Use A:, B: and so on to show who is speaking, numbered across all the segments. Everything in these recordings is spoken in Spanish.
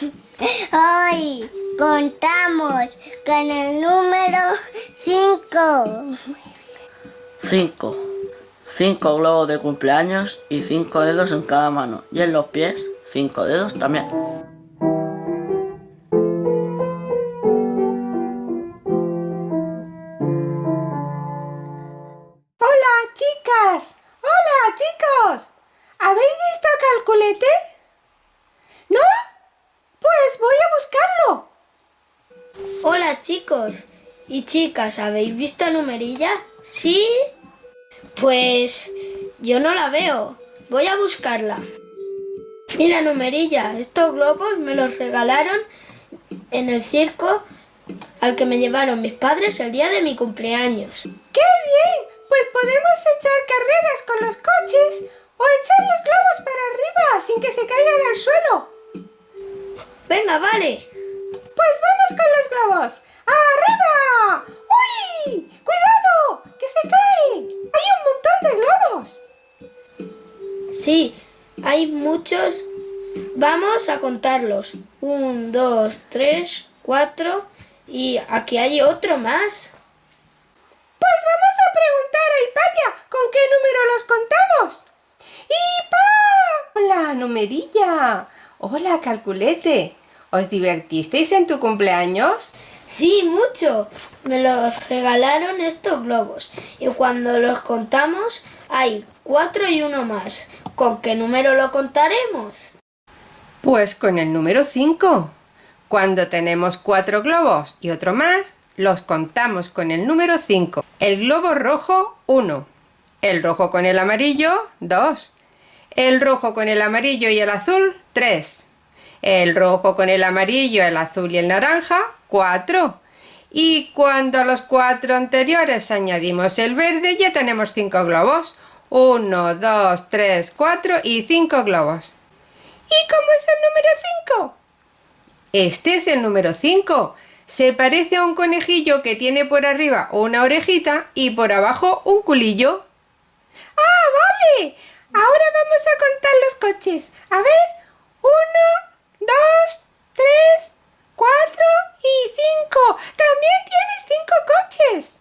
A: Hoy contamos con el número 5.
B: 5. 5 globos de cumpleaños y 5 dedos en cada mano. Y en los pies, 5 dedos también.
C: Hola, chicas. Hola, chicos. ¿Habéis visto a Calculete? ¿No? Pues voy a buscarlo.
D: Hola chicos y chicas, ¿habéis visto a Numerilla? ¿Sí? Pues yo no la veo. Voy a buscarla. Mira, Numerilla, estos globos me los regalaron en el circo al que me llevaron mis padres el día de mi cumpleaños.
C: ¡Qué bien! Pues podemos echar carreras con los coches o echar los globos para arriba sin que se caigan al suelo.
D: Venga, vale.
C: Pues vamos con los globos. ¡Arriba! ¡Uy! ¡Cuidado! ¡Que se caen! ¡Hay un montón de globos!
D: Sí, hay muchos. Vamos a contarlos. Un, dos, tres, cuatro. Y aquí hay otro más.
C: Pues vamos a preguntar a Hipatia con qué número los contamos. ¡Hipa! Hola, numerilla. Hola, calculete. ¿Os divertisteis en tu cumpleaños?
D: Sí, mucho. Me los regalaron estos globos. Y cuando los contamos, hay cuatro y uno más. ¿Con qué número lo contaremos?
C: Pues con el número 5. Cuando tenemos cuatro globos y otro más, los contamos con el número 5. El globo rojo, 1. El rojo con el amarillo, 2. El rojo con el amarillo y el azul, 3. El rojo con el amarillo, el azul y el naranja, 4. Y cuando a los cuatro anteriores añadimos el verde, ya tenemos 5 globos. 1, 2, 3, 4 y 5 globos. ¿Y cómo es el número 5? Este es el número 5. Se parece a un conejillo que tiene por arriba una orejita y por abajo un culillo. ¡Ah, vale! Ahora vamos a contar los coches. A ver, uno, dos, tres, cuatro y cinco. También tienes cinco coches.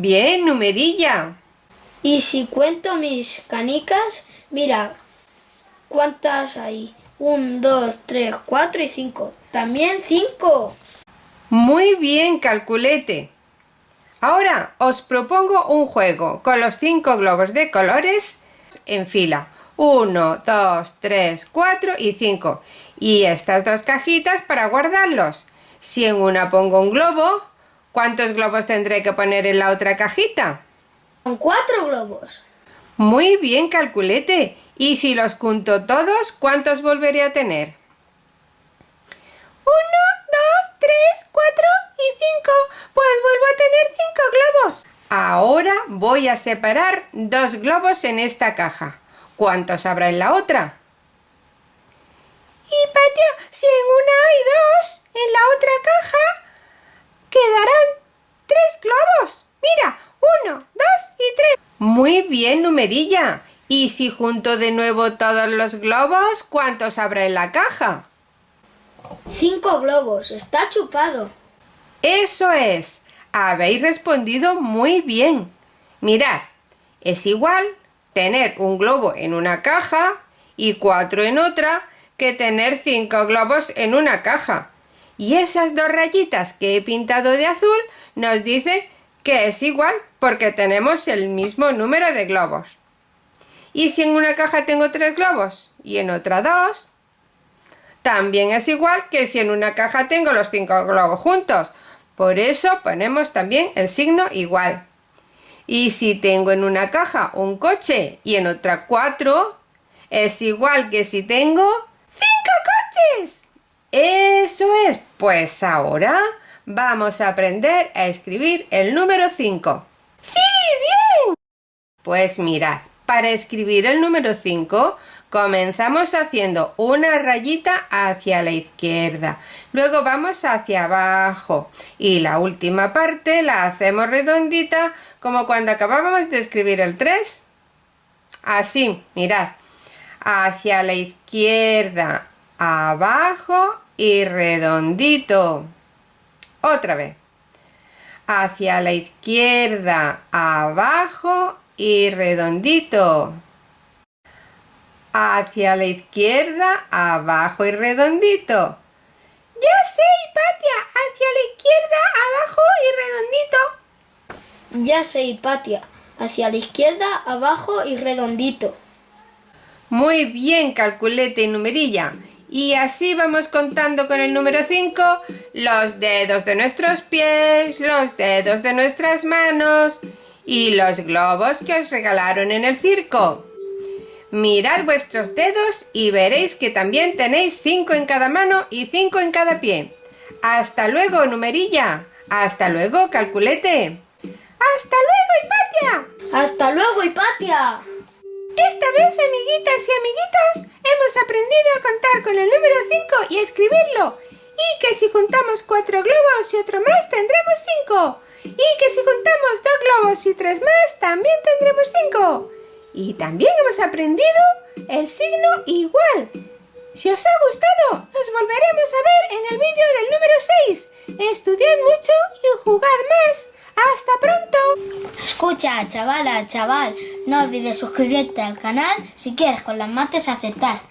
C: Bien, numerilla.
D: Y si cuento mis canicas, mira, ¿cuántas hay? Un, dos, tres, cuatro y cinco. También cinco.
C: Muy bien, calculete. Ahora os propongo un juego con los cinco globos de colores en fila. 1, 2, 3, 4 y 5. Y estas dos cajitas para guardarlos. Si en una pongo un globo, ¿cuántos globos tendré que poner en la otra cajita?
D: Con cuatro globos.
C: Muy bien, calculete. Y si los junto todos, ¿cuántos volveré a tener? 1, 2, 3, 4 y 5. Pues vuelvo a tener 5 globos. Ahora voy a separar dos globos en esta caja. ¿Cuántos habrá en la otra? Y Patia, si en una hay dos, en la otra caja quedarán tres globos. Mira, uno, dos y tres. Muy bien, numerilla. Y si junto de nuevo todos los globos, ¿cuántos habrá en la caja?
D: Cinco globos. Está chupado.
C: Eso es. Habéis respondido muy bien. Mirad, es igual tener un globo en una caja y cuatro en otra que tener cinco globos en una caja. Y esas dos rayitas que he pintado de azul nos dicen que es igual porque tenemos el mismo número de globos. Y si en una caja tengo tres globos y en otra dos, también es igual que si en una caja tengo los cinco globos juntos, por eso ponemos también el signo igual. Y si tengo en una caja un coche y en otra cuatro, es igual que si tengo cinco coches. Eso es. Pues ahora vamos a aprender a escribir el número 5. ¡Sí! ¡Bien! Pues mirad, para escribir el número 5 Comenzamos haciendo una rayita hacia la izquierda, luego vamos hacia abajo y la última parte la hacemos redondita como cuando acabábamos de escribir el 3. Así, mirad, hacia la izquierda, abajo y redondito. Otra vez. Hacia la izquierda, abajo y redondito. Hacia la izquierda, abajo y redondito. Ya sé, Hipatia, hacia la izquierda, abajo y redondito.
D: Ya sé, Hipatia. Hacia la izquierda, abajo y redondito.
C: Muy bien, calculete y numerilla. Y así vamos contando con el número 5 los dedos de nuestros pies, los dedos de nuestras manos y los globos que os regalaron en el circo. Mirad vuestros dedos y veréis que también tenéis 5 en cada mano y 5 en cada pie. Hasta luego, numerilla. Hasta luego, calculete. Hasta luego, Hipatia.
D: ¡Hasta luego, Hipatia!
C: Esta vez, amiguitas y amiguitos, hemos aprendido a contar con el número 5 y escribirlo. Y que si juntamos cuatro globos y otro más, tendremos 5. Y que si juntamos dos globos y tres más, también tendremos 5. Y también hemos aprendido el signo igual. Si os ha gustado, nos volveremos a ver en el vídeo del número 6. Estudiad mucho y jugad más. ¡Hasta pronto!
A: Escucha, chavala, chaval, no olvides suscribirte al canal si quieres con las mates acertar.